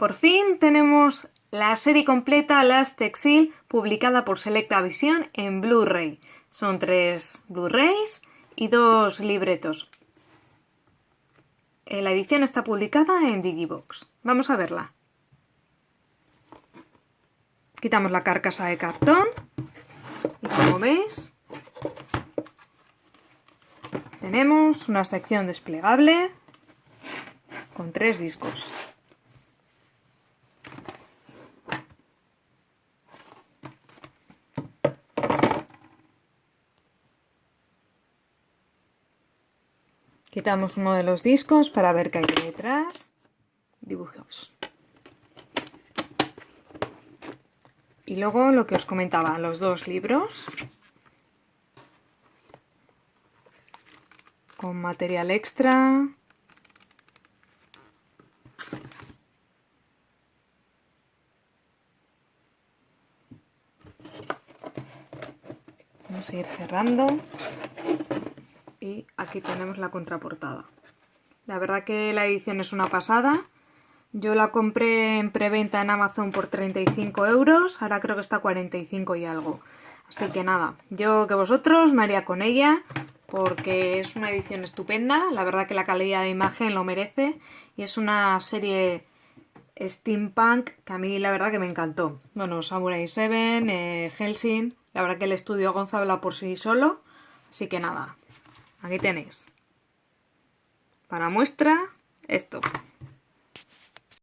Por fin tenemos la serie completa Last Exile publicada por Selecta Visión en Blu-ray. Son tres Blu-rays y dos libretos. Eh, la edición está publicada en Digibox. Vamos a verla. Quitamos la carcasa de cartón y como veis tenemos una sección desplegable con tres discos. Quitamos uno de los discos para ver qué hay detrás. Dibujos. Y luego lo que os comentaba, los dos libros. Con material extra. Vamos a ir cerrando aquí tenemos la contraportada. La verdad que la edición es una pasada. Yo la compré en preventa en Amazon por 35 euros, ahora creo que está 45 y algo. Así que nada, yo que vosotros me haría con ella porque es una edición estupenda, la verdad que la calidad de imagen lo merece y es una serie steampunk que a mí la verdad que me encantó. Bueno, Samurai 7, eh, Helsing, la verdad que el estudio Gonza habla por sí solo, así que nada, Aquí tenéis. Para muestra, esto.